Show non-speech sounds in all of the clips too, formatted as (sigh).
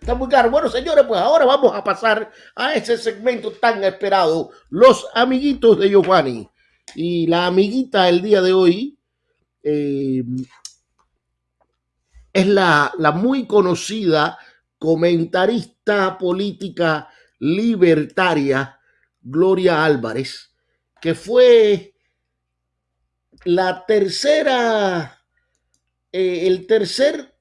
está muy claro. Bueno, señores, pues ahora vamos a pasar a ese segmento tan esperado, los amiguitos de Giovanni. Y la amiguita el día de hoy eh, es la, la muy conocida comentarista política libertaria Gloria Álvarez, que fue la tercera, eh, el tercer,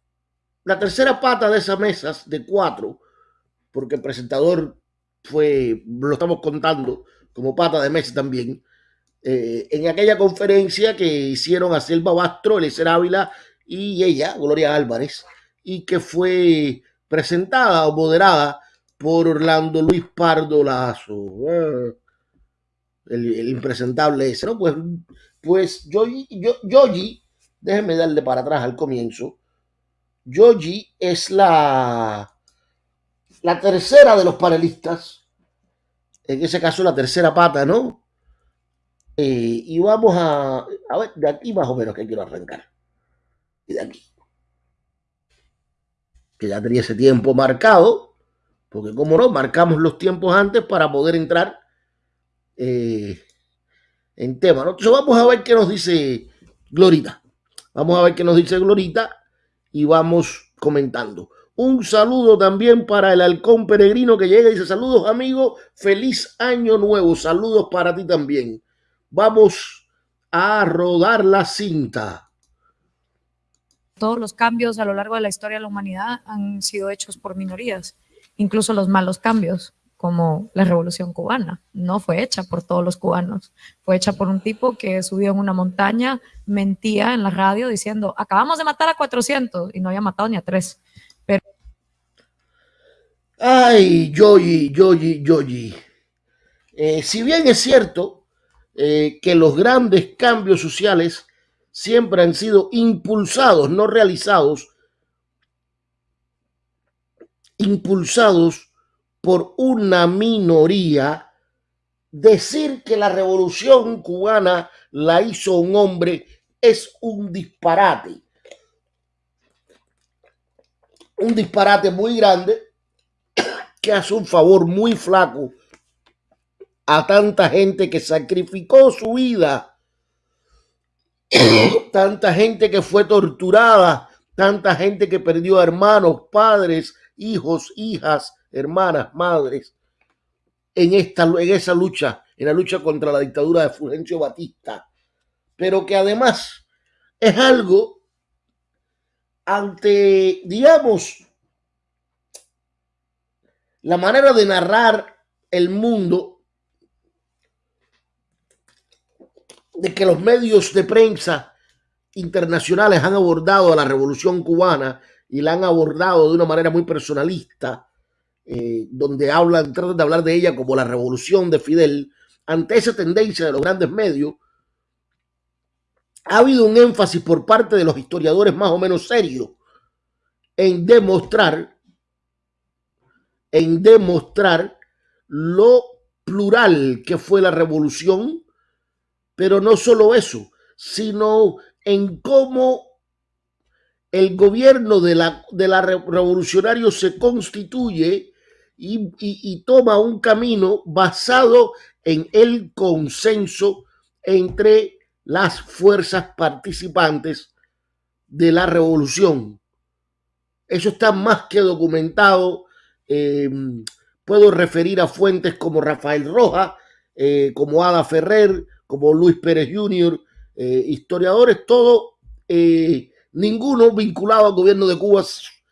la tercera pata de esas mesas de cuatro, porque el presentador fue, lo estamos contando como pata de mesa también, eh, en aquella conferencia que hicieron a Selva Bastro, Eliezer Ávila y ella, Gloria Álvarez, y que fue presentada o moderada por Orlando Luis Pardo Lazo. Ah, el, impresentable ese, ¿no? Pues, pues Yogi, Yogi, déjenme darle para atrás al comienzo. Yogi es la, la tercera de los panelistas, en ese caso la tercera pata, ¿no? Eh, y vamos a, a ver, de aquí más o menos que quiero arrancar. Y de aquí. Que ya tenía ese tiempo marcado, porque como no, marcamos los tiempos antes para poder entrar eh, en tema. Entonces vamos a ver qué nos dice Glorita. Vamos a ver qué nos dice Glorita y vamos comentando. Un saludo también para el halcón peregrino que llega y dice saludos amigos, feliz año nuevo, saludos para ti también. Vamos a rodar la cinta. Todos los cambios a lo largo de la historia de la humanidad han sido hechos por minorías, incluso los malos cambios, como la revolución cubana. No fue hecha por todos los cubanos, fue hecha por un tipo que subió en una montaña, mentía en la radio diciendo, acabamos de matar a 400 y no había matado ni a tres. Pero... Ay, Yoyi, Yoyi, Yoyi. Eh, si bien es cierto eh, que los grandes cambios sociales siempre han sido impulsados, no realizados, impulsados por una minoría. Decir que la revolución cubana la hizo un hombre es un disparate. Un disparate muy grande que hace un favor muy flaco a tanta gente que sacrificó su vida, (coughs) tanta gente que fue torturada, tanta gente que perdió hermanos, padres, hijos, hijas, hermanas, madres, en, esta, en esa lucha, en la lucha contra la dictadura de Fulgencio Batista, pero que además es algo ante, digamos, la manera de narrar el mundo de que los medios de prensa internacionales han abordado a la revolución cubana y la han abordado de una manera muy personalista, eh, donde hablan, tratan de hablar de ella como la revolución de Fidel, ante esa tendencia de los grandes medios, ha habido un énfasis por parte de los historiadores más o menos serios en demostrar, en demostrar lo plural que fue la revolución pero no solo eso, sino en cómo el gobierno de la, de la revolucionario se constituye y, toma un camino basado en el consenso entre las fuerzas participantes de la revolución. Eso está más que documentado. Eh, puedo referir a fuentes como Rafael Roja, eh, como Ada Ferrer, como Luis Pérez Jr., eh, historiadores, todos, eh, ninguno vinculado al gobierno de Cuba,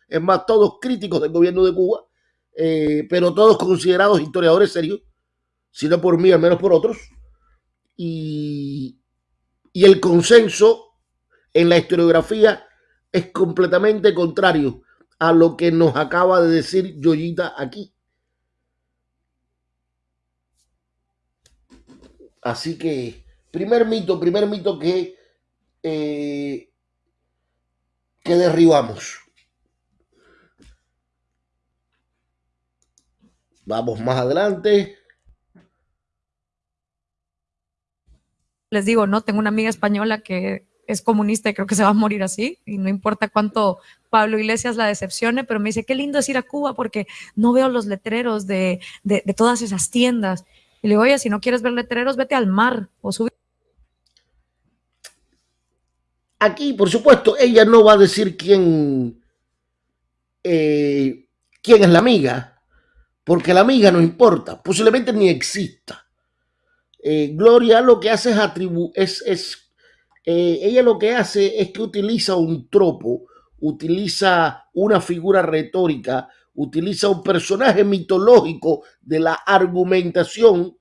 es más, todos críticos del gobierno de Cuba, eh, pero todos considerados historiadores serios, si no por mí, al menos por otros. Y, y el consenso en la historiografía es completamente contrario a lo que nos acaba de decir Yoyita aquí. Así que, primer mito, primer mito que, eh, que derribamos. Vamos más adelante. Les digo, no, tengo una amiga española que es comunista y creo que se va a morir así, y no importa cuánto Pablo Iglesias la decepcione, pero me dice, qué lindo es ir a Cuba porque no veo los letreros de, de, de todas esas tiendas. Y le digo, oye, si no quieres ver letreros, vete al mar o sube. Aquí, por supuesto, ella no va a decir quién, eh, quién es la amiga, porque la amiga no importa, posiblemente ni exista. Eh, Gloria lo que hace es atribuir, es, eh, ella lo que hace es que utiliza un tropo, utiliza una figura retórica, utiliza un personaje mitológico de la argumentación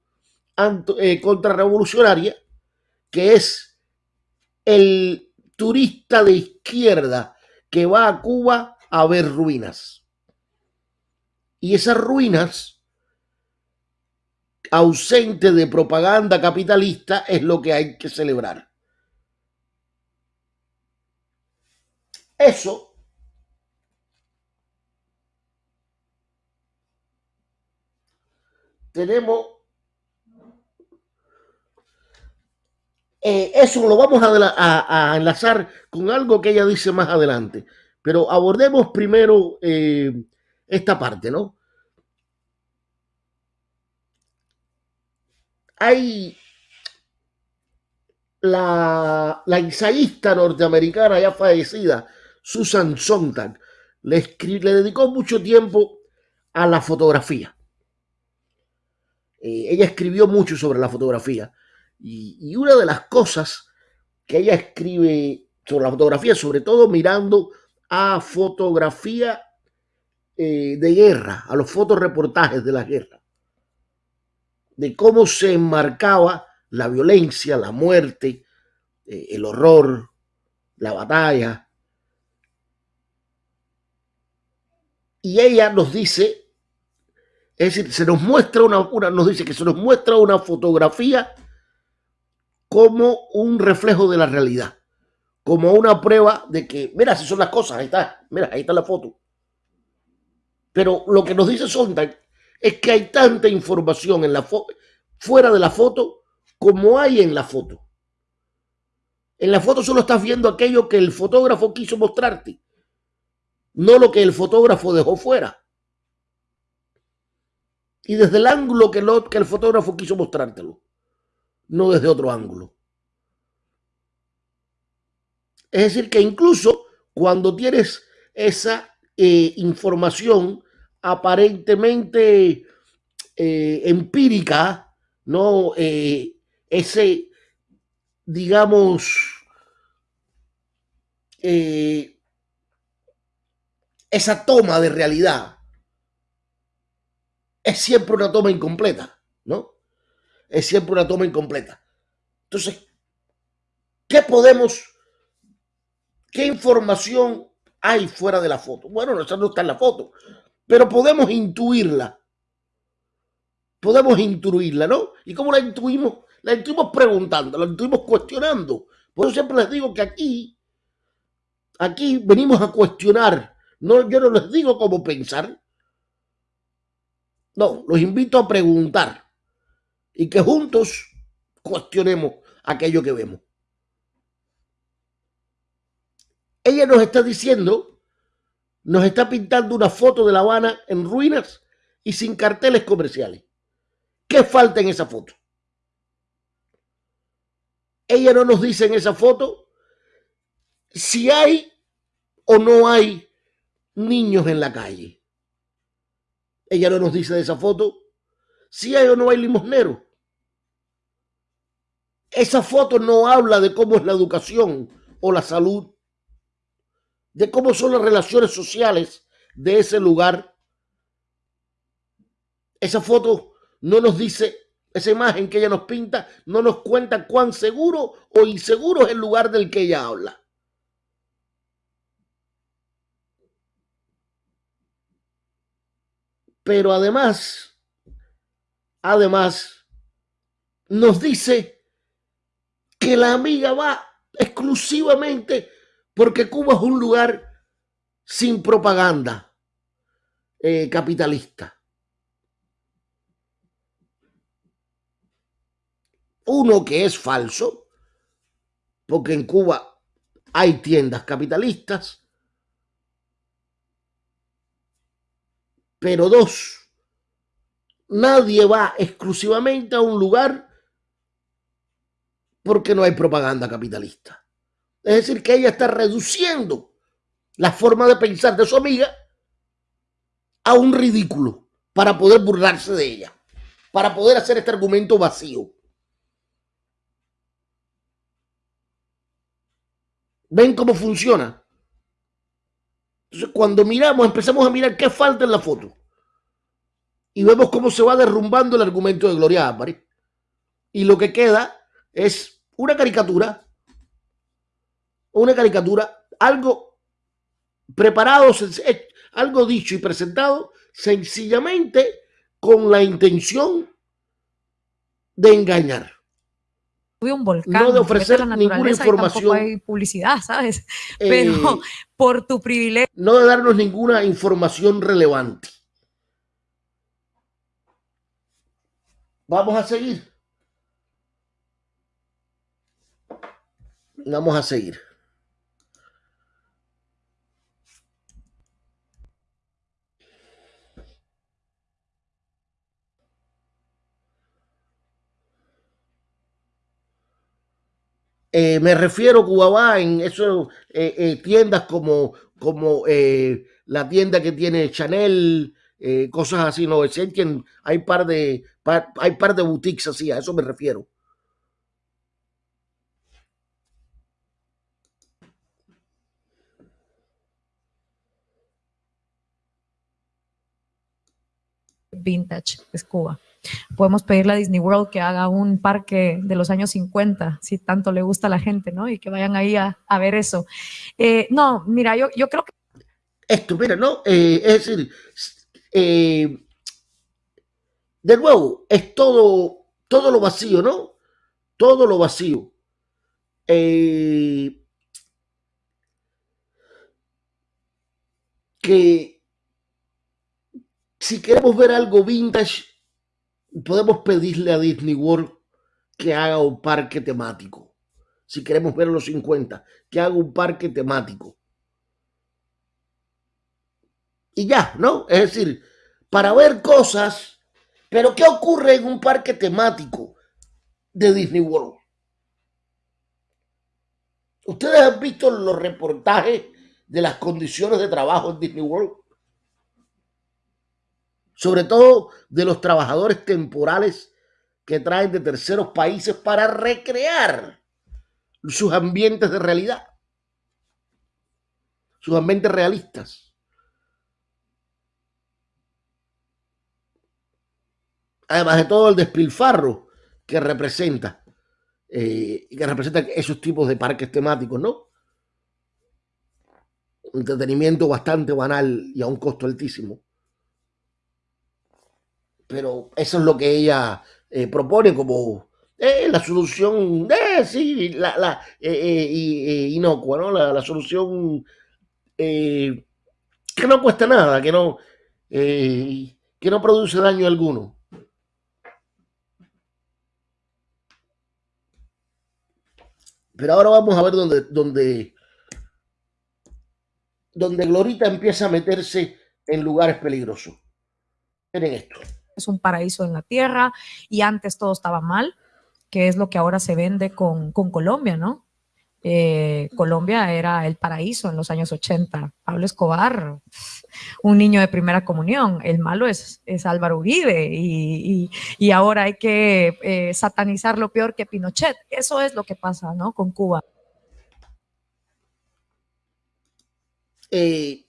eh, contrarrevolucionaria, que es el turista de izquierda que va a Cuba a ver ruinas. Y esas ruinas, ausente de propaganda capitalista, es lo que hay que celebrar. Eso tenemos eh, eso lo vamos a, enlazar con algo que ella dice más adelante. Pero abordemos primero eh, esta parte, ¿no? Hay la, ensayista norteamericana ya fallecida, Susan Sontag, le, le dedicó mucho tiempo a la fotografía. Eh, ella escribió mucho sobre la fotografía. Y, y, una de las cosas que ella escribe sobre la fotografía, sobre todo mirando a fotografía eh, de guerra, a los fotoreportajes de la guerra, de cómo se enmarcaba la violencia, la muerte, eh, el horror, la batalla, y ella nos dice, es decir, se nos muestra una, una, nos dice que se nos muestra una fotografía como un reflejo de la realidad, como una prueba de que, mira, si son las cosas, ahí está, mira, ahí está la foto. Pero lo que nos dice Sondag es que hay tanta información en la fuera de la foto como hay en la foto. En la foto solo estás viendo aquello que el fotógrafo quiso mostrarte no lo que el fotógrafo dejó fuera. Y desde el ángulo que, el fotógrafo quiso mostrártelo, no desde otro ángulo. Es decir, que incluso cuando tienes esa eh, información aparentemente eh, empírica, no eh, ese, digamos, eh, esa toma de realidad es siempre una toma incompleta, ¿no? Es siempre una toma incompleta. Entonces, ¿qué podemos, qué información hay fuera de la foto? Bueno, no está en la foto, pero podemos intuirla. Podemos intuirla, ¿no? ¿Y cómo la intuimos? La intuimos preguntando, la intuimos cuestionando. Por eso siempre les digo que aquí, aquí venimos a cuestionar no, yo no les digo cómo pensar. No, los invito a preguntar y que juntos cuestionemos aquello que vemos. Ella nos está diciendo, nos está pintando una foto de La Habana en ruinas y sin carteles comerciales. ¿Qué falta en esa foto? Ella no nos dice en esa foto si hay o no hay niños en la calle. Ella no nos dice de esa foto si hay o no hay limosnero. Esa foto no habla de cómo es la educación o la salud, de cómo son las relaciones sociales de ese lugar. Esa foto no nos dice, esa imagen que ella nos pinta, no nos cuenta cuán seguro o inseguro es el lugar del que ella habla. Pero además, además, nos dice que la amiga va exclusivamente porque Cuba es un lugar sin propaganda eh, capitalista. Uno que es falso, porque en Cuba hay tiendas capitalistas, pero dos, nadie va exclusivamente a un lugar porque no hay propaganda capitalista. Es decir, que ella está reduciendo la forma de pensar de su amiga a un ridículo para poder burlarse de ella, para poder hacer este argumento vacío. ¿Ven cómo funciona? Entonces, cuando miramos, empezamos a mirar qué falta en la foto. Y vemos cómo se va derrumbando el argumento de Gloria Álvarez. Y lo que queda es una caricatura, una caricatura, algo preparado, algo dicho y presentado sencillamente con la intención de engañar. Un volcán, no de ofrecer ninguna información. hay publicidad, ¿sabes? (laughs) Pero eh, por tu privilegio. No de darnos ninguna información relevante. Vamos a seguir. Vamos a seguir. Eh, me refiero Cubabá en eso, eh, eh, tiendas como, como la tienda que tiene Chanel, cosas así, no, hay par de, hay par de boutiques así, a eso me refiero. Vintage, es Cuba. Podemos pedirle a Disney World que haga un parque de los años 50, si tanto le gusta a la gente, ¿no? Y que vayan ahí a, ver eso. Eh, no, mira, yo, yo creo que... Esto, mira, ¿no? Eh, es decir, eh, de nuevo, es todo, todo lo vacío, ¿no? Todo lo vacío. que si queremos ver algo vintage, podemos pedirle a Disney World que haga un parque temático. Si queremos ver los 50, que haga un parque temático. Y ya, ¿no? Es decir, para ver cosas, pero ¿qué ocurre en un parque temático de Disney World? ¿Ustedes han visto los reportajes de las condiciones de trabajo en Disney World? Sobre todo de los trabajadores temporales que traen de terceros países para recrear sus ambientes de realidad, sus ambientes realistas. Además de todo el despilfarro que representa, eh, que representa esos tipos de parques temáticos, ¿no? entretenimiento bastante banal y a un costo altísimo pero eso es lo que ella eh, propone como eh, la solución, eh, sí, la, la inocua, ¿no? La, solución que no cuesta nada, que no, que no produce daño alguno. Pero ahora vamos a ver dónde, dónde, dónde Glorita empieza a meterse en lugares peligrosos. Miren esto es un paraíso en la tierra y antes todo estaba mal, que es lo que ahora se vende con, Colombia, ¿no? Eh, Colombia era el paraíso en los años 80. Pablo Escobar, (laughs) un niño de primera comunión. El malo es, es Álvaro Uribe y, ahora hay que eh, satanizar lo peor que Pinochet. Eso es lo que pasa, ¿no? Con Cuba. Eh,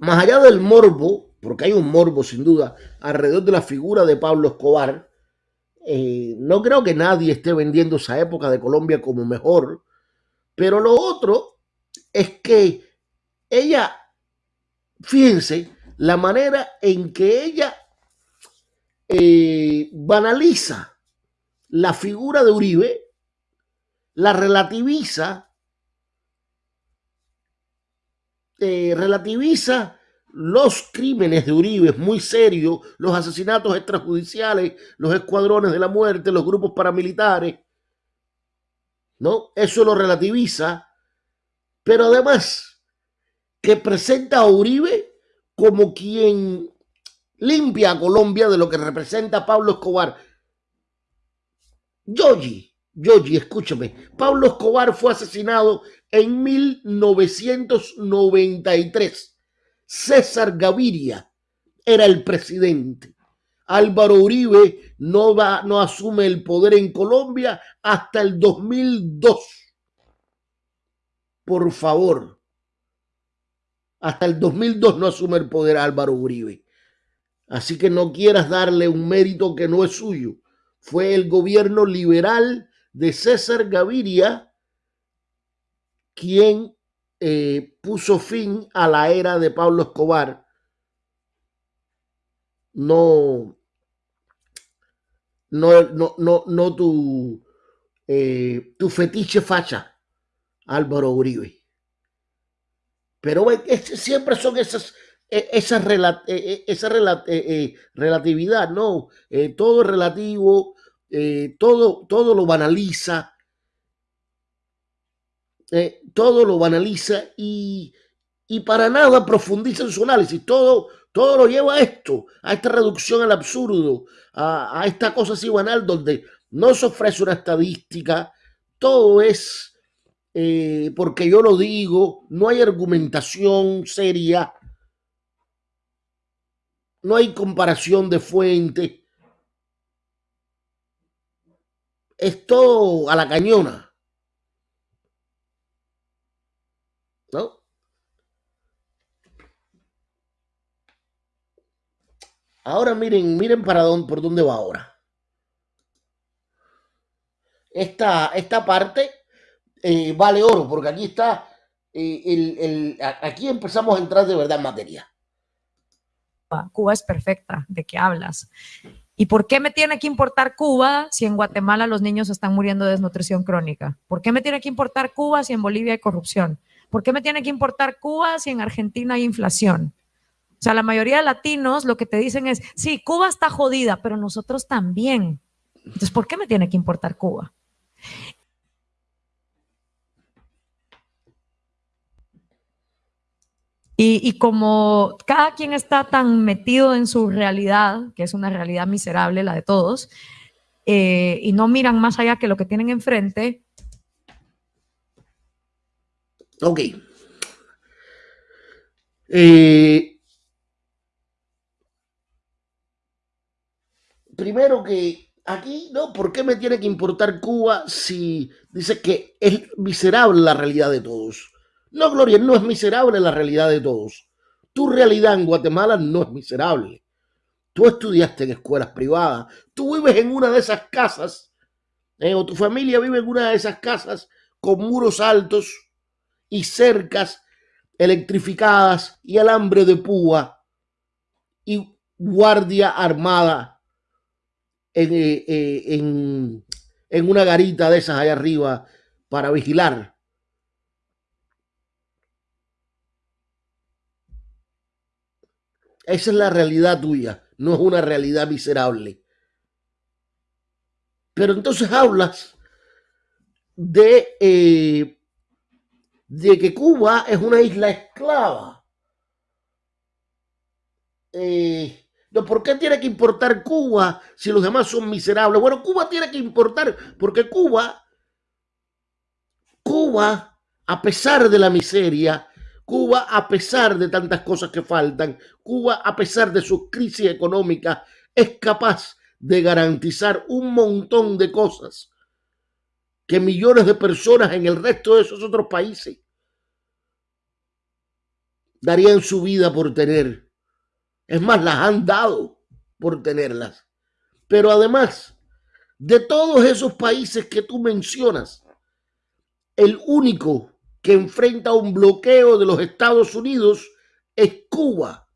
más allá del morbo, porque hay un morbo sin duda alrededor de la figura de Pablo Escobar, eh, no creo que nadie esté vendiendo esa época de Colombia como mejor, pero lo otro es que ella, fíjense, la manera en que ella eh, banaliza la figura de Uribe, la relativiza Eh, relativiza los crímenes de Uribe, es muy serio, los asesinatos extrajudiciales, los escuadrones de la muerte, los grupos paramilitares. ¿no? Eso lo relativiza, pero además que presenta a Uribe como quien limpia a Colombia de lo que representa Pablo Escobar. Yogi, Yogi, escúchame, Pablo Escobar fue asesinado en 1993. César Gaviria era el presidente. Álvaro Uribe no, va, no asume el poder en Colombia hasta el 2002. Por favor. Hasta el 2002 no asume el poder Álvaro Uribe. Así que no quieras darle un mérito que no es suyo. Fue el gobierno liberal de César Gaviria quien eh, puso fin a la era de Pablo Escobar. No, no, no, no, tu, eh, tu fetiche facha, Álvaro Uribe. Pero siempre son esas, e, esa, e, e, esa relatividad, ¿no? Eh, todo es relativo, todo, todo lo banaliza, eh, todo lo banaliza y, para nada profundiza en su análisis. Todo, todo lo lleva a esto, a esta reducción al absurdo, a, esta cosa así banal donde no se ofrece una estadística, todo es eh, porque yo lo digo, no hay argumentación seria, no hay comparación de fuente. Es todo a la cañona. ¿no? Ahora miren, miren para dónde, por dónde va ahora. Esta, esta parte eh, vale oro, porque aquí está, eh, el, aquí empezamos a entrar de verdad en materia. Cuba es perfecta, ¿de qué hablas? ¿Y por qué me tiene que importar Cuba si en Guatemala los niños están muriendo de desnutrición crónica? ¿Por qué me tiene que importar Cuba si en Bolivia hay corrupción? ¿Por qué me tiene que importar Cuba si en Argentina hay inflación? O sea, la mayoría de latinos lo que te dicen es, sí, Cuba está jodida, pero nosotros también. Entonces, ¿por qué me tiene que importar Cuba? Y, como cada quien está tan metido en su realidad, que es una realidad miserable, la de todos, eh, y no miran más allá que lo que tienen enfrente, Ok. Eh, primero que aquí, ¿no? ¿Por qué me tiene que importar Cuba si dice que es miserable la realidad de todos? No, Gloria, no es miserable la realidad de todos. Tu realidad en Guatemala no es miserable. Tú estudiaste en escuelas privadas. Tú vives en una de esas casas, eh, o tu familia vive en una de esas casas con muros altos y cercas electrificadas y alambre de púa y guardia armada en, eh, eh, en, en una garita de esas allá arriba para vigilar. Esa es la realidad tuya, no es una realidad miserable. Pero entonces hablas de eh, de que Cuba es una isla esclava. Eh, ¿Por qué tiene que importar Cuba si los demás son miserables? Bueno, Cuba tiene que importar porque Cuba, Cuba, a pesar de la miseria, Cuba, a pesar de tantas cosas que faltan, Cuba, a pesar de su crisis económica, es capaz de garantizar un montón de cosas que millones de personas en el resto de esos otros países darían su vida por tener. Es más, las han dado por tenerlas. Pero además, de todos esos países que tú mencionas, el único que enfrenta un bloqueo de los Estados Unidos es Cuba.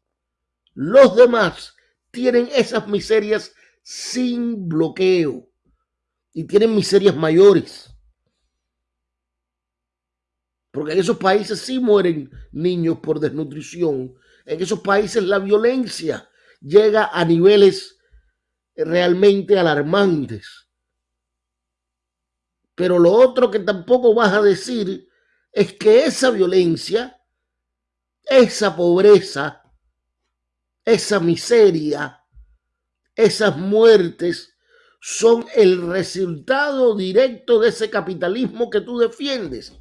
Los demás tienen esas miserias sin bloqueo y tienen miserias mayores. Porque en esos países sí mueren niños por desnutrición. En esos países la violencia llega a niveles realmente alarmantes. Pero lo otro que tampoco vas a decir es que esa violencia, esa pobreza, esa miseria, esas muertes son el resultado directo de ese capitalismo que tú defiendes.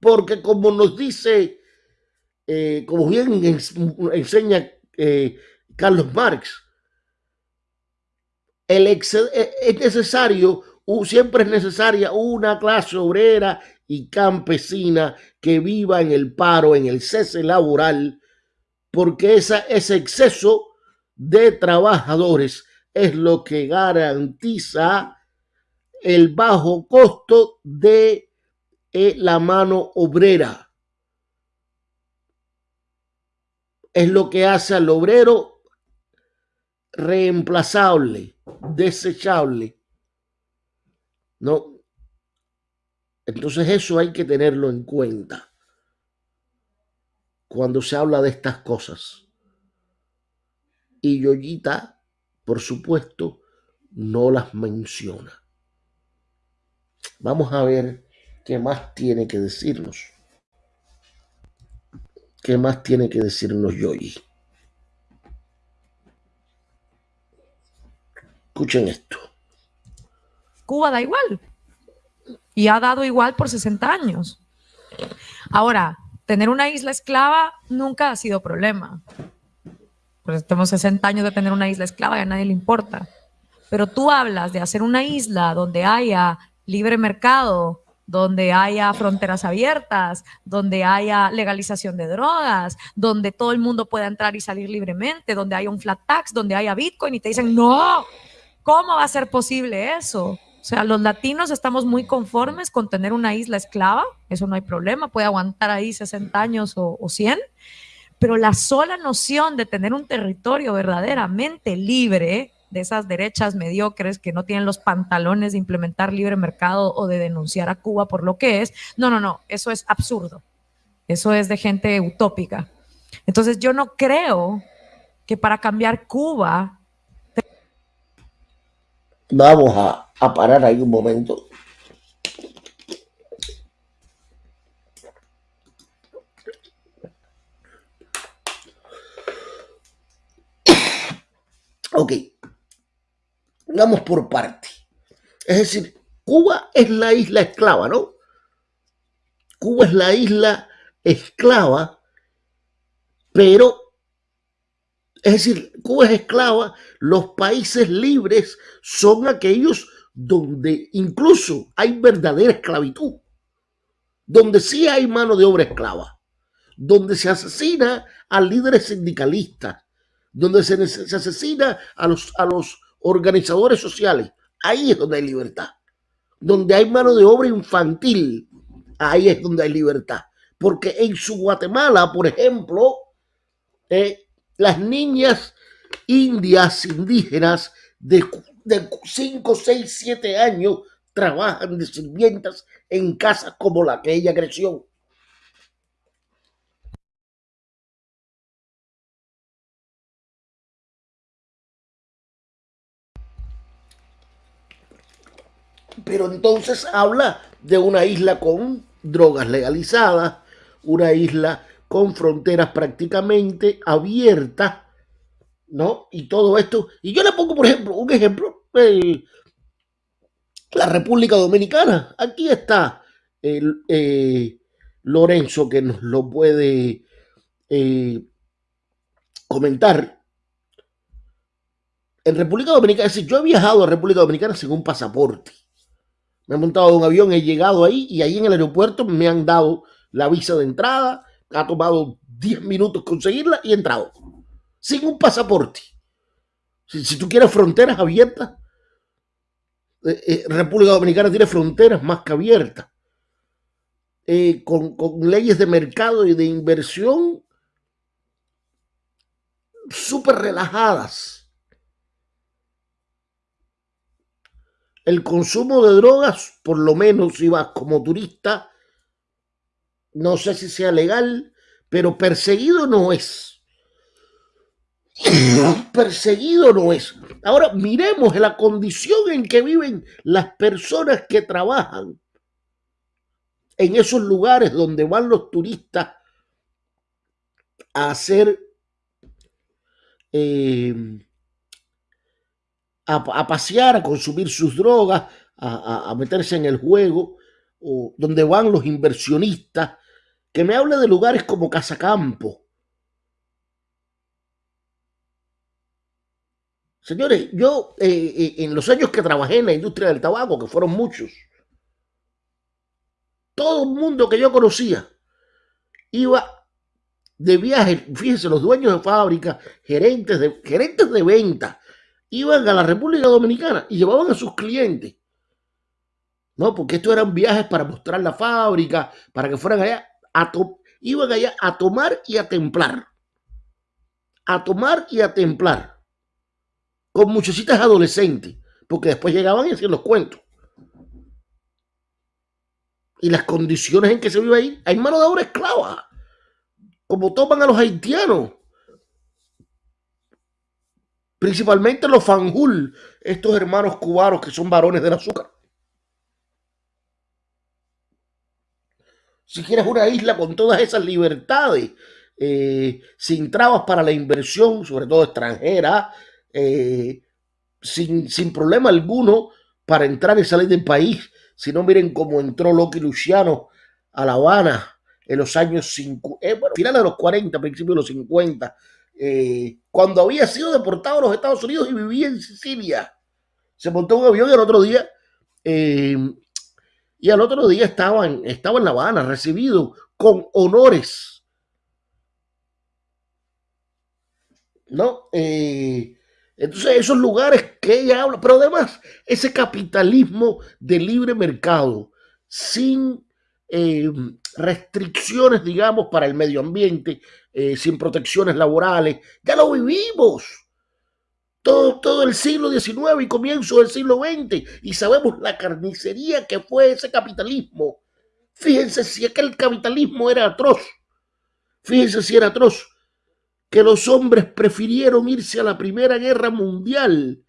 Porque como nos dice, eh, como bien enseña eh, Carlos Marx, es necesario, siempre es necesaria una clase obrera y campesina que viva en el paro, en el cese laboral, porque ese exceso de trabajadores es lo que garantiza el bajo costo de eh, la mano obrera. Es lo que hace al obrero reemplazable, desechable. ¿No? Entonces eso hay que tenerlo en cuenta cuando se habla de estas cosas. Y Yoyita, por supuesto, no las menciona. Vamos a ver qué más tiene que decirnos. ¿Qué más tiene que decirnos Yoyi? Escuchen esto. Cuba da igual. Y ha dado igual por 60 años. Ahora, tener una isla esclava nunca ha sido problema pues tenemos 60 años de tener una isla esclava y a nadie le importa. Pero tú hablas de hacer una isla donde haya libre mercado, donde haya fronteras abiertas, donde haya legalización de drogas, donde todo el mundo pueda entrar y salir libremente, donde haya un flat tax, donde haya Bitcoin y te dicen, no, ¿cómo va a ser posible eso? Sea, los latinos estamos muy conformes con tener una isla esclava, eso no hay problema, puede aguantar ahí 60 años o, o 100, pero la sola noción de tener un territorio verdaderamente libre de esas derechas mediocres que no tienen los pantalones de implementar libre mercado o de denunciar a Cuba por lo que es, no, no, no, eso es absurdo. Eso es de gente utópica. Entonces yo no creo que para cambiar Cuba... Vamos a, a parar ahí un momento. Ok, vamos por parte. Es decir, Cuba es la isla esclava, ¿no? Cuba es la isla esclava, pero, es decir, Cuba es esclava, los países libres son aquellos donde incluso hay verdadera esclavitud, donde sí hay mano de obra esclava, donde se asesina a líderes sindicalistas, donde se, asesina a los, a los organizadores sociales. Ahí es donde hay libertad. Donde hay mano de obra infantil, ahí es donde hay libertad. Porque en su Guatemala, por ejemplo, eh, las niñas indias indígenas de, de 5, 6, 7 años trabajan de sirvientas en casas como la que ella creció. pero entonces habla de una isla con drogas legalizadas, una isla con fronteras prácticamente abiertas, ¿no? Y todo esto. Y yo le pongo, por ejemplo, un ejemplo, la República Dominicana. Aquí está eh, Lorenzo que nos lo puede eh, comentar. En República Dominicana, es yo he viajado a República Dominicana sin un pasaporte me he montado un avión, he llegado ahí y ahí en el aeropuerto me han dado la visa de entrada, ha tomado 10 minutos conseguirla y he entrado, sin un pasaporte. Si, tú quieres fronteras abiertas, eh, eh, República Dominicana tiene fronteras más que abiertas, eh, con, con leyes de mercado y de inversión súper relajadas el consumo de drogas, por lo menos si vas como turista, no sé si sea legal, pero perseguido no es. Perseguido no es. Ahora miremos la condición en que viven las personas que trabajan en esos lugares donde van los turistas a hacer, eh, a, pasear, a consumir sus drogas, a, a, meterse en el juego, o donde van los inversionistas, que me hable de lugares como Casacampo, Señores, yo eh, eh, en los años que trabajé en la industria del tabaco, que fueron muchos, todo el mundo que yo conocía iba de viaje, fíjense, los dueños de fábrica, gerentes de, gerentes de venta, iban a la República Dominicana y llevaban a sus clientes. No, porque estos eran viajes para mostrar la fábrica, para que fueran allá, a iban allá a tomar y a templar. A tomar y a templar con muchachitas adolescentes, porque después llegaban y hacían los cuentos. Y las condiciones en que se vive ahí, hay mano de obra esclava, como toman a los haitianos, principalmente los fanjul, estos hermanos cubanos que son varones del azúcar. Si quieres una isla con todas esas libertades, eh, sin trabas para la inversión, sobre todo extranjera, eh, sin, sin, problema alguno para entrar y salir del país. Si no, miren cómo entró Loki Luciano a La Habana en los años 50, eh, bueno, finales de los 40, principios de los 50, eh, cuando había sido deportado a los Estados Unidos y vivía en Sicilia. Se montó un avión y al otro día, y al otro día estaba en, en La Habana, recibido con honores. ¿No? Entonces, esos lugares que ella habla, pero además, ese capitalismo de libre mercado, sin eh, restricciones, digamos, para el medio ambiente, eh, sin protecciones laborales, ya lo vivimos. Todo, todo el siglo XIX y comienzo del siglo XX, y sabemos la carnicería que fue ese capitalismo. Fíjense si aquel capitalismo era atroz. Fíjense si era atroz que los hombres prefirieron irse a la Primera Guerra Mundial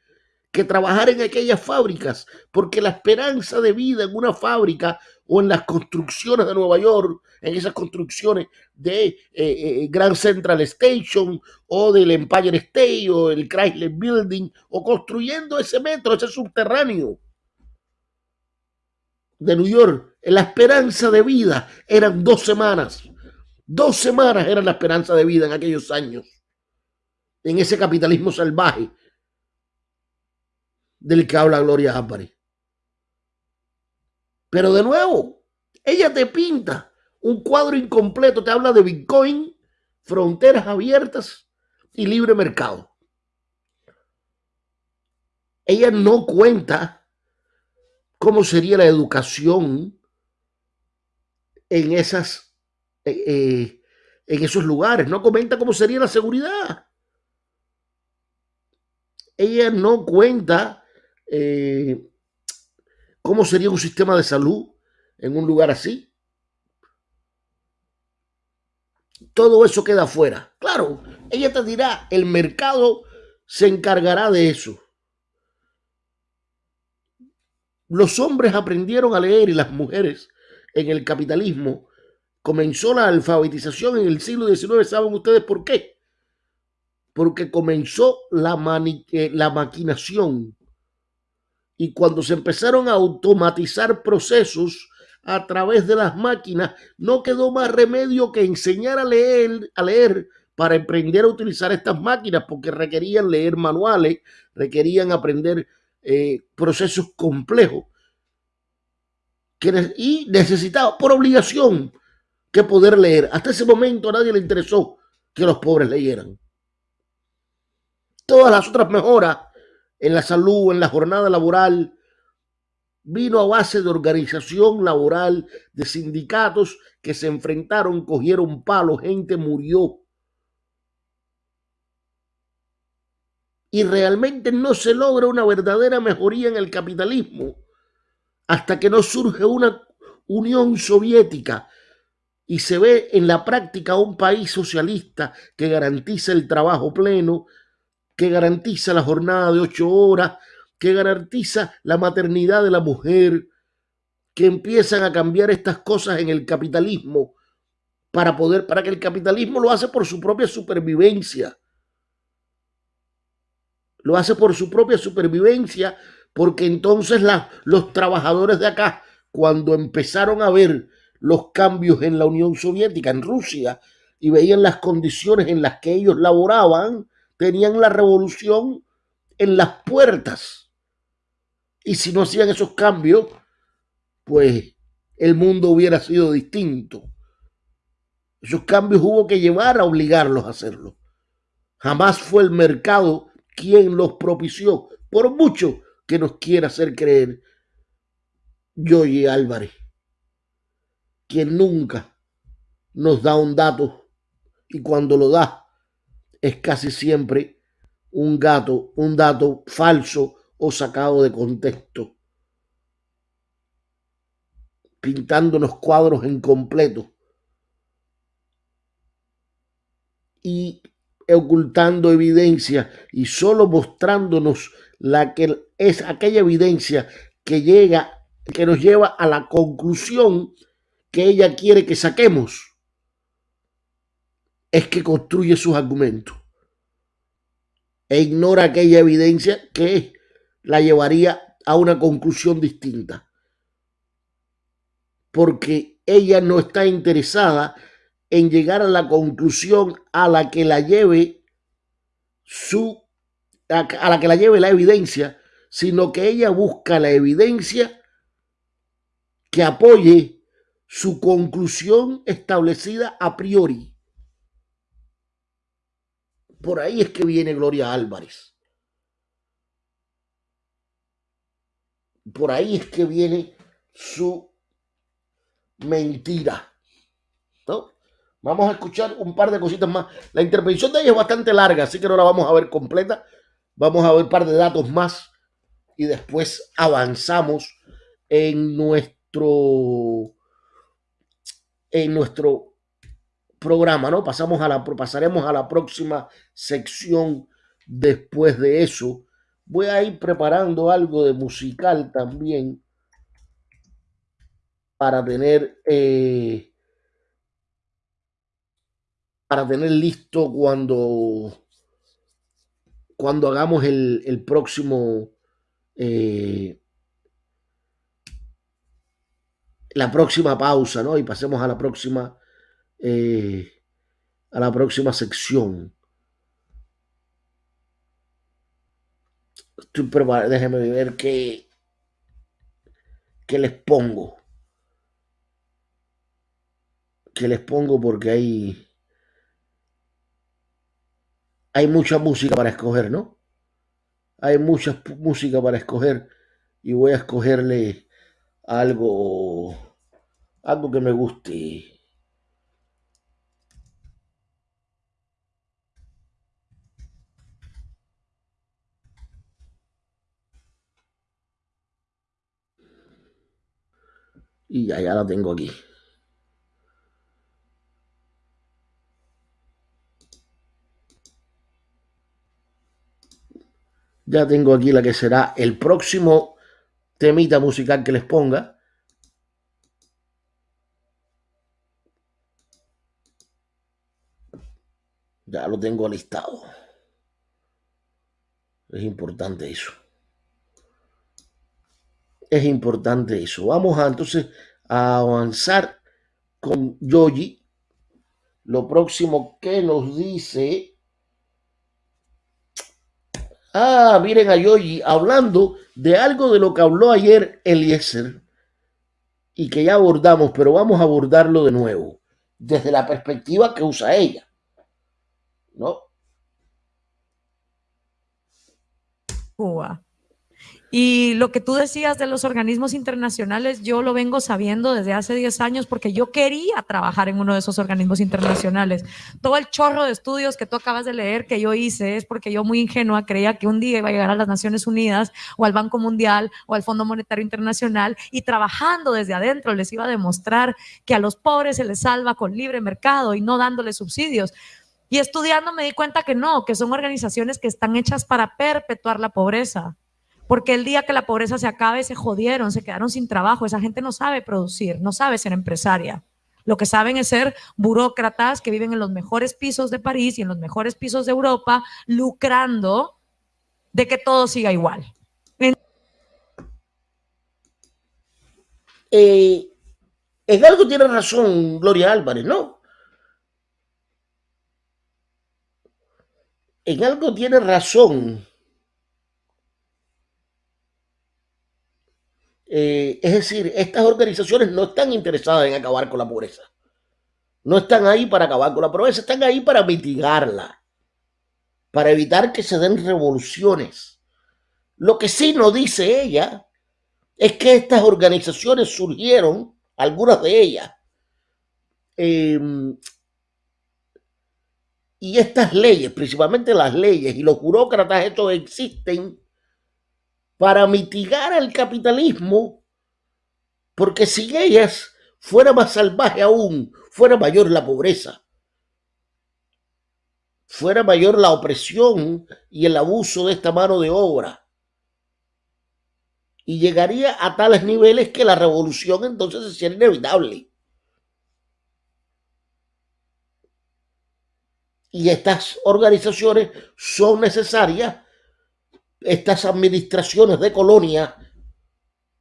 que trabajar en aquellas fábricas, porque la esperanza de vida en una fábrica o en las construcciones de Nueva York, en esas construcciones de eh, eh, Grand Central Station o del Empire State o el Chrysler Building, o construyendo ese metro, ese subterráneo de New York, la esperanza de vida eran dos semanas. Dos semanas era la esperanza de vida en aquellos años, en ese capitalismo salvaje del que habla Gloria Álvarez. Pero de nuevo, ella te pinta un cuadro incompleto, te habla de Bitcoin, fronteras abiertas y libre mercado. Ella no cuenta cómo sería la educación en esas eh, en esos lugares, no comenta cómo sería la seguridad. Ella no cuenta eh, cómo sería un sistema de salud en un lugar así. Todo eso queda afuera. Claro, ella te dirá, el mercado se encargará de eso. Los hombres aprendieron a leer y las mujeres en el capitalismo comenzó la alfabetización en el siglo XIX, ¿saben ustedes por qué? Porque comenzó la, eh, la maquinación. Y cuando se empezaron a automatizar procesos a través de las máquinas, no quedó más remedio que enseñar a leer, a leer para aprender a utilizar estas máquinas, porque requerían leer manuales, requerían aprender eh, procesos complejos. Y necesitaba, por obligación, que poder leer. Hasta ese momento a nadie le interesó que los pobres leyeran. Todas las otras mejoras en la salud, en la jornada laboral, vino a base de organización laboral, de sindicatos que se enfrentaron, cogieron palos, gente murió. Y realmente no se logra una verdadera mejoría en el capitalismo hasta que no surge una Unión Soviética y se ve en la práctica un país socialista que garantiza el trabajo pleno, que garantiza la jornada de ocho horas, que garantiza la maternidad de la mujer, que empiezan a cambiar estas cosas en el capitalismo para poder, para que el capitalismo lo hace por su propia supervivencia. Lo hace por su propia supervivencia, porque entonces los trabajadores de acá, cuando empezaron a ver los cambios en la Unión Soviética, en Rusia, y veían las condiciones en las que ellos laboraban, tenían la revolución en las puertas. Y si no hacían esos cambios, pues el mundo hubiera sido distinto. Esos cambios hubo que llevar a obligarlos a hacerlo. Jamás fue el mercado quien los propició, por mucho que nos quiera hacer creer Yoyi Álvarez, quien nunca nos da un dato. Y cuando lo da es casi siempre un gato, un dato falso o sacado de contexto, pintándonos cuadros en completo y ocultando evidencia y solo mostrándonos la que es aquella evidencia que llega, que nos lleva a la conclusión que ella quiere que saquemos, es que construye sus argumentos e ignora aquella evidencia que la llevaría a una conclusión distinta. Porque ella no está interesada en llegar a la conclusión a la que la lleve su a la que la lleve la evidencia, sino que ella busca la evidencia que apoye su conclusión establecida a priori. Por ahí es que viene Gloria Álvarez. Por ahí es que viene su mentira. ¿no? Vamos a escuchar un par de cositas más. La intervención de ella es bastante larga, así que no la vamos a ver completa. Vamos a ver un par de datos más y después avanzamos en nuestro en nuestro programa, ¿no? Pasamos a la pasaremos a la próxima sección después de eso. Voy a ir preparando algo de musical también para tener eh, para tener listo cuando, cuando hagamos el, próximo, eh, la próxima pausa, ¿no? Y pasemos a la próxima, eh, a la próxima sección. Estoy preparado, déjenme ver qué, qué les pongo. ¿Qué les pongo porque hay hay mucha música para escoger, ¿no? Hay mucha música para escoger y voy a escogerle algo, algo que me guste. Y ya, ya la tengo aquí. Ya tengo aquí la que será el próximo temita musical que les ponga. Ya lo tengo listado. Es importante eso. Es importante eso. Vamos a entonces a avanzar con Yogi. Lo próximo que nos dice Ah, miren a Yogi hablando de algo de lo que habló ayer Eliezer y que ya abordamos, pero vamos a abordarlo de nuevo, desde la perspectiva que usa ella. ¿No? Cuba. Y lo que tú decías de los organismos internacionales, yo lo vengo sabiendo desde hace 10 años porque yo quería trabajar en uno de esos organismos internacionales. Todo el chorro de estudios que tú acabas de leer que yo hice es porque yo muy ingenua creía que un día iba a llegar a las Naciones Unidas o al Banco Mundial o al Fondo Monetario Internacional y trabajando desde adentro les iba a demostrar que a los pobres se les salva con libre mercado y no dándoles subsidios. Y estudiando me di cuenta que no, que son organizaciones que están hechas para perpetuar la pobreza porque el día que la pobreza se acabe se jodieron, se quedaron sin trabajo, esa gente no sabe producir, no sabe ser empresaria. Lo que saben es ser burócratas que viven en los mejores pisos de París y en los mejores pisos de Europa, lucrando de que todo siga igual. Eh, en algo tiene razón Gloria Álvarez, ¿no? En algo tiene razón Eh, es decir, estas organizaciones no están interesadas en acabar con la pobreza. No están ahí para acabar con la pobreza, están ahí para mitigarla, para evitar que se den revoluciones. Lo que sí nos dice ella es que estas organizaciones surgieron, algunas de ellas, em, y estas leyes, principalmente las leyes y los burócratas, estos existen para mitigar el capitalismo, porque si ellas fuera más salvaje aún, fuera mayor la pobreza, fuera mayor la opresión y el abuso de esta mano de obra. Y llegaría a tales niveles que la revolución entonces sería inevitable. Y estas organizaciones son necesarias estas administraciones de colonia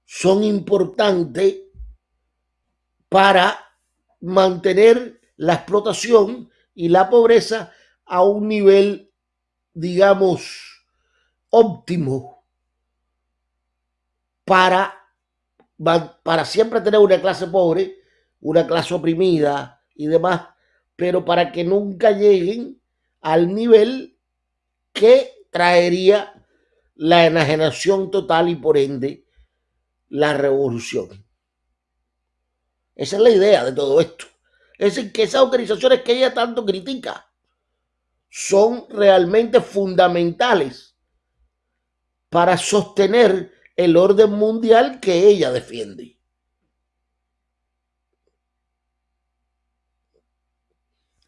son importantes para mantener la explotación y la pobreza a un nivel, digamos, óptimo para, para siempre tener una clase pobre, una clase oprimida y demás, pero para que nunca lleguen al nivel que traería la enajenación total y por ende la revolución. Esa es la idea de todo esto. Es decir, que esas organizaciones que ella tanto critica son realmente fundamentales para sostener el orden mundial que ella defiende.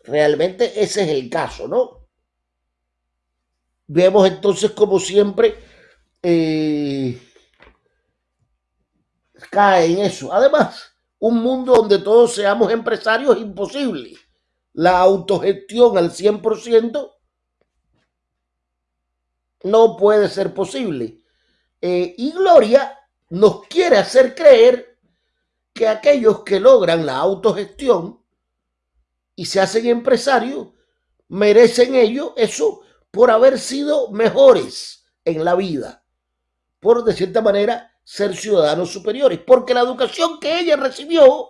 Realmente ese es el caso, ¿no? Vemos entonces como siempre eh, cae en eso. Además, un mundo donde todos seamos empresarios es imposible. La autogestión al 100% no puede ser posible. Eh, y Gloria nos quiere hacer creer que aquellos que logran la autogestión y se hacen empresarios merecen ello eso por haber sido mejores en la vida, por de cierta manera ser ciudadanos superiores, porque la educación que ella recibió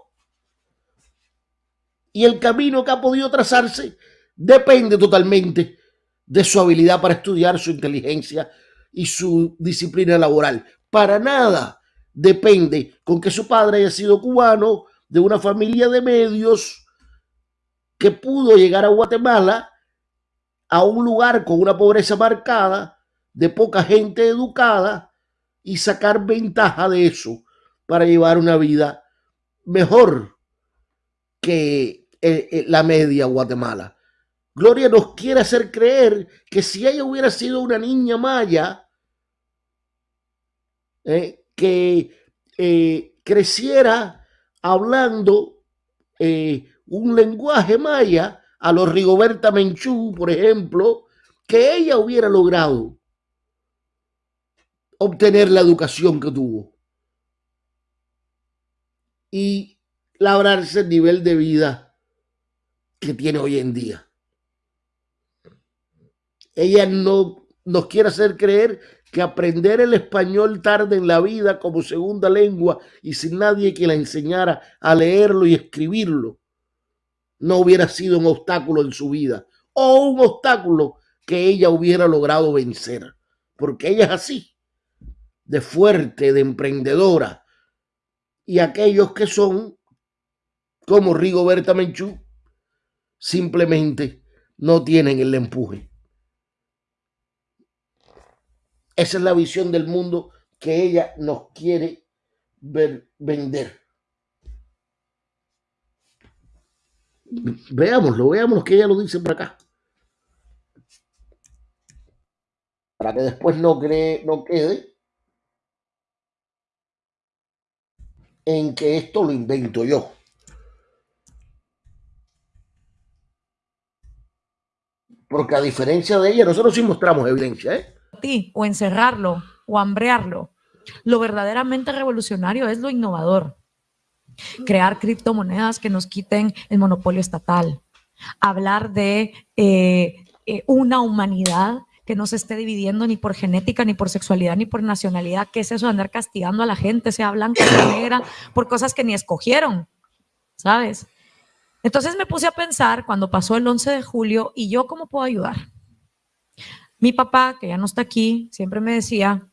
y el camino que ha podido trazarse depende totalmente de su habilidad para estudiar, su inteligencia y su disciplina laboral. Para nada depende con que su padre haya sido cubano, de una familia de medios, que pudo llegar a Guatemala a un lugar con una pobreza marcada, de poca gente educada y sacar ventaja de eso para llevar una vida mejor que eh, eh, la media Guatemala. Gloria nos quiere hacer creer que si ella hubiera sido una niña maya, eh, que creciera hablando un lenguaje maya, a los Rigoberta Menchú, por ejemplo, que ella hubiera logrado obtener la educación que tuvo y labrarse el nivel de vida que tiene hoy en día. Ella no nos quiere hacer creer que aprender el español tarde en la vida como segunda lengua y sin nadie que la enseñara a leerlo y escribirlo no hubiera sido un obstáculo en su vida o un obstáculo que ella hubiera logrado vencer, porque ella es así. de fuerte, de emprendedora, y aquellos que son como Rigoberta Menchú, simplemente no tienen el empuje. Esa es la visión del mundo que ella nos quiere ver, vender. Veámoslo, veamos lo que ella lo dice por acá. Para que después no, cree, no quede en que esto lo invento yo. Porque a diferencia de ella, nosotros sí mostramos evidencia, ¿eh? O encerrarlo, o hambrearlo. Lo verdaderamente revolucionario es lo innovador. Crear criptomonedas que nos quiten el monopolio estatal. Hablar de eh, eh, una humanidad que no se esté dividiendo ni por genética, ni por sexualidad, ni por nacionalidad. ¿Qué es eso de andar castigando a la gente, sea blanca, sea negra, por cosas que ni escogieron? ¿Sabes? Entonces me puse a pensar cuando pasó el 11 de julio y yo cómo puedo ayudar. Mi papá, que ya no está aquí, siempre me decía,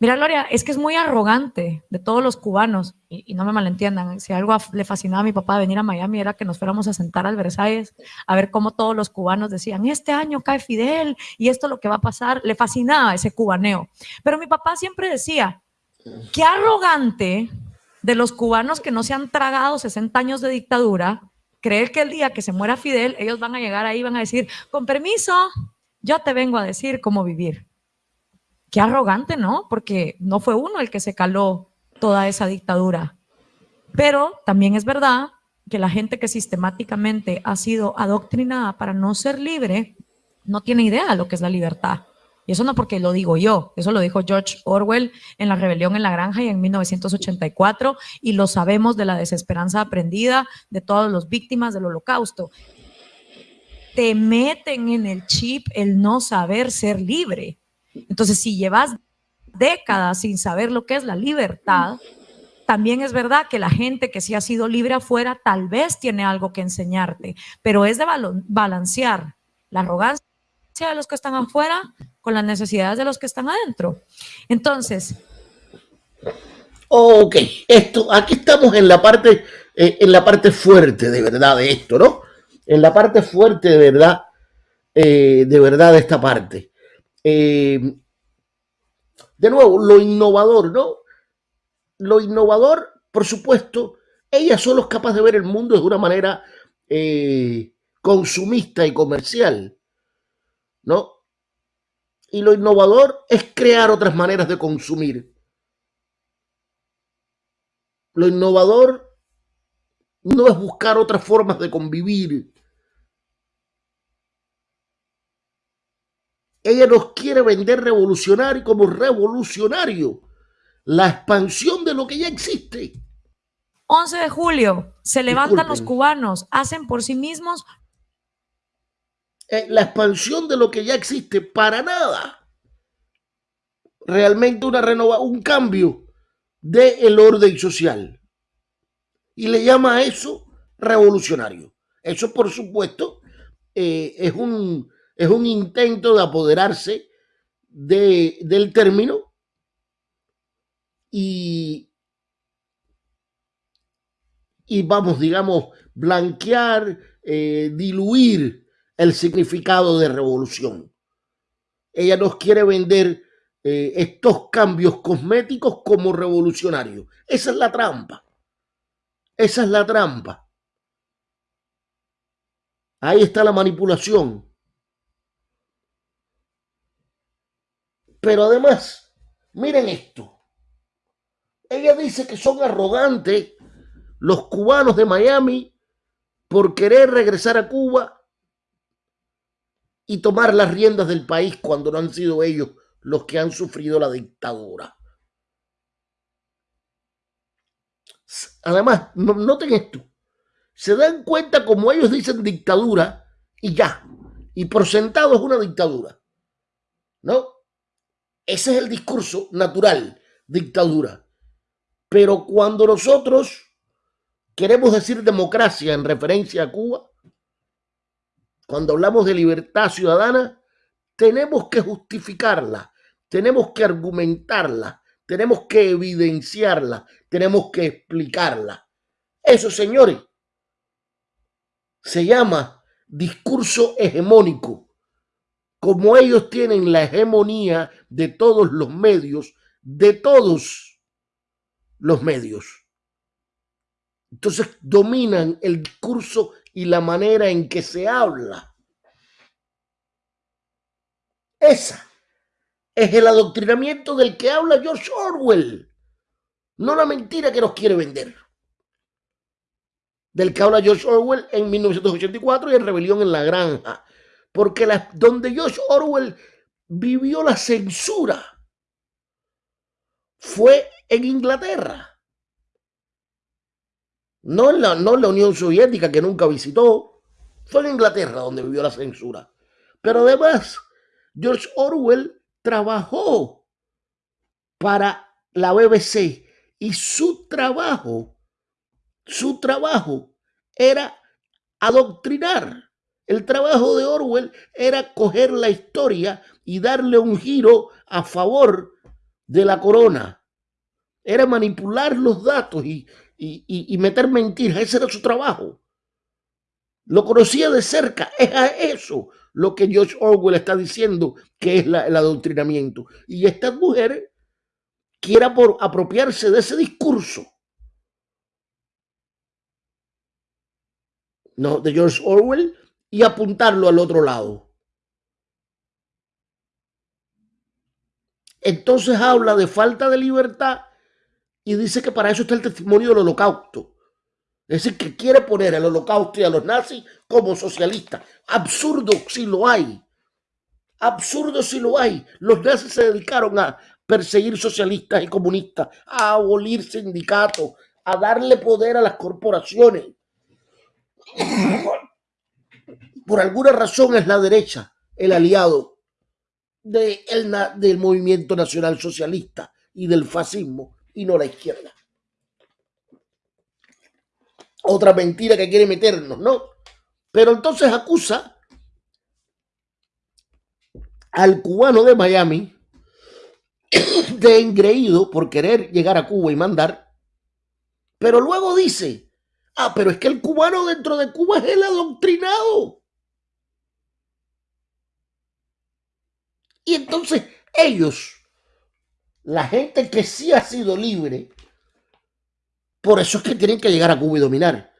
mira Gloria, es que es muy arrogante de todos los cubanos, y, no me malentiendan, si algo le fascinaba a mi papá de venir a Miami era que nos fuéramos a sentar al Versalles a ver cómo todos los cubanos decían, este año cae Fidel y esto es lo que va a pasar, le fascinaba ese cubaneo. Pero mi papá siempre decía, qué arrogante de los cubanos que no se han tragado 60 años de dictadura, creer que el día que se muera Fidel, ellos van a llegar ahí y van a decir, con permiso, yo te vengo a decir cómo vivir. Qué arrogante, ¿no? Porque no fue uno el que se caló toda esa dictadura. Pero también es verdad que la gente que sistemáticamente ha sido adoctrinada para no ser libre, no tiene idea de lo que es la libertad. Y eso no porque lo digo yo, eso lo dijo George Orwell en La Rebelión en la Granja y en 1984, y lo sabemos de la desesperanza aprendida de todas las víctimas del holocausto. Te meten en el chip el no saber ser libre. Entonces, si llevas décadas sin saber lo que es la libertad, también es verdad que la gente que sí ha sido libre afuera tal vez tiene algo que enseñarte, pero es de balancear la arrogancia de los que están afuera con las necesidades de los que están adentro. Entonces. Ok, esto, aquí estamos en la parte, eh, en la parte fuerte de verdad de esto, ¿no? En la parte fuerte de verdad, eh, de verdad de esta parte. Eh, de nuevo, lo innovador, ¿no? Lo innovador, por supuesto, ella solo es capaz de ver el mundo de una manera consumista y comercial. ¿no? Y lo innovador es crear otras maneras de consumir. Lo innovador no es buscar otras formas de convivir. Ella nos quiere vender revolucionario como revolucionario. La expansión de lo que ya existe. 11 de julio, se levantan los cubanos, hacen por sí mismos eh, la expansión de lo que ya existe, para nada. Realmente una renova, un cambio del el orden social. Y le llama a eso revolucionario. Eso, por supuesto, eh, es, un, es un intento de apoderarse de, del término y, y vamos, digamos, blanquear, eh, diluir el significado de revolución. Ella nos quiere vender eh, estos cambios cosméticos como revolucionarios. Esa es la trampa. Esa es la trampa. Ahí está la manipulación. Pero además, miren esto. Ella dice que son arrogantes los cubanos de Miami por querer regresar a Cuba y tomar las riendas del país cuando no han sido ellos los que han sufrido la dictadura. Además, noten esto. Se dan cuenta como ellos dicen dictadura y ya. Y por sentado es una dictadura. ¿No? Ese es el discurso natural, dictadura. Pero cuando nosotros queremos decir democracia en referencia a Cuba, cuando hablamos de libertad ciudadana, tenemos que justificarla, tenemos que argumentarla, tenemos que evidenciarla, tenemos que explicarla. Eso, señores, se llama discurso hegemónico. Como ellos tienen la hegemonía de todos los medios, de todos los medios. Entonces dominan el discurso y la manera en que se habla. Esa es el adoctrinamiento del que habla George Orwell, no la mentira que nos quiere vender. Del que habla George Orwell en 1984 y en Rebelión en la Granja. Porque la, donde George Orwell vivió la censura fue en Inglaterra. No en, la, no en la Unión Soviética, que nunca visitó. Fue en Inglaterra donde vivió la censura. Pero además, George Orwell trabajó para la BBC y su trabajo, su trabajo era adoctrinar. El trabajo de Orwell era coger la historia y darle un giro a favor de la corona. Era manipular los datos y, meter mentiras. Ese era su trabajo. Lo conocía de cerca. Es a eso lo que George Orwell está diciendo que es el adoctrinamiento. Y esta mujer quiera por apropiarse de ese discurso. No, de George Orwell y apuntarlo al otro lado. Entonces habla de falta de libertad y dice que para eso está el testimonio del holocausto. Es decir, que quiere poner al holocausto y a los nazis como socialistas. Absurdo si lo hay. Absurdo si lo hay. Los nazis se dedicaron a perseguir socialistas y comunistas, a abolir sindicatos, a darle poder a las corporaciones. Por alguna razón es la derecha el aliado del movimiento nacional socialista y del fascismo y no la izquierda otra mentira que quiere meternos, ¿no? Pero entonces acusa al cubano de Miami (coughs) de engreído por querer llegar a Cuba y mandar, pero luego dice, ah, pero es que el cubano dentro de Cuba es el adoctrinado. Y entonces ellos, la gente que sí ha sido libre, por eso es que tienen que llegar a Cuba y dominar.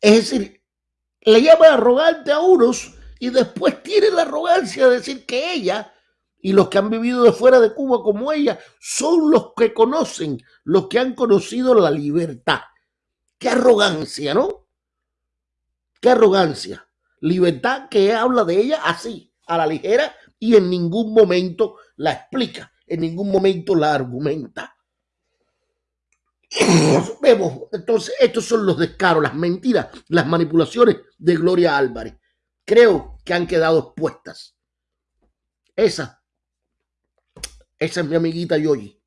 Es decir, le llama arrogante a unos y después tiene la arrogancia de decir que ella y los que han vivido de fuera de Cuba como ella son los que conocen, los que han conocido la libertad. Qué arrogancia, ¿no? Qué arrogancia. Libertad que habla de ella así, a la ligera, y en ningún momento la explica, en ningún momento la argumenta. (clears throat) Vemos, entonces, estos son los descaros, las mentiras, las manipulaciones de Gloria Álvarez. Creo que han quedado expuestas. Esa, esa es mi amiguita Yoyi.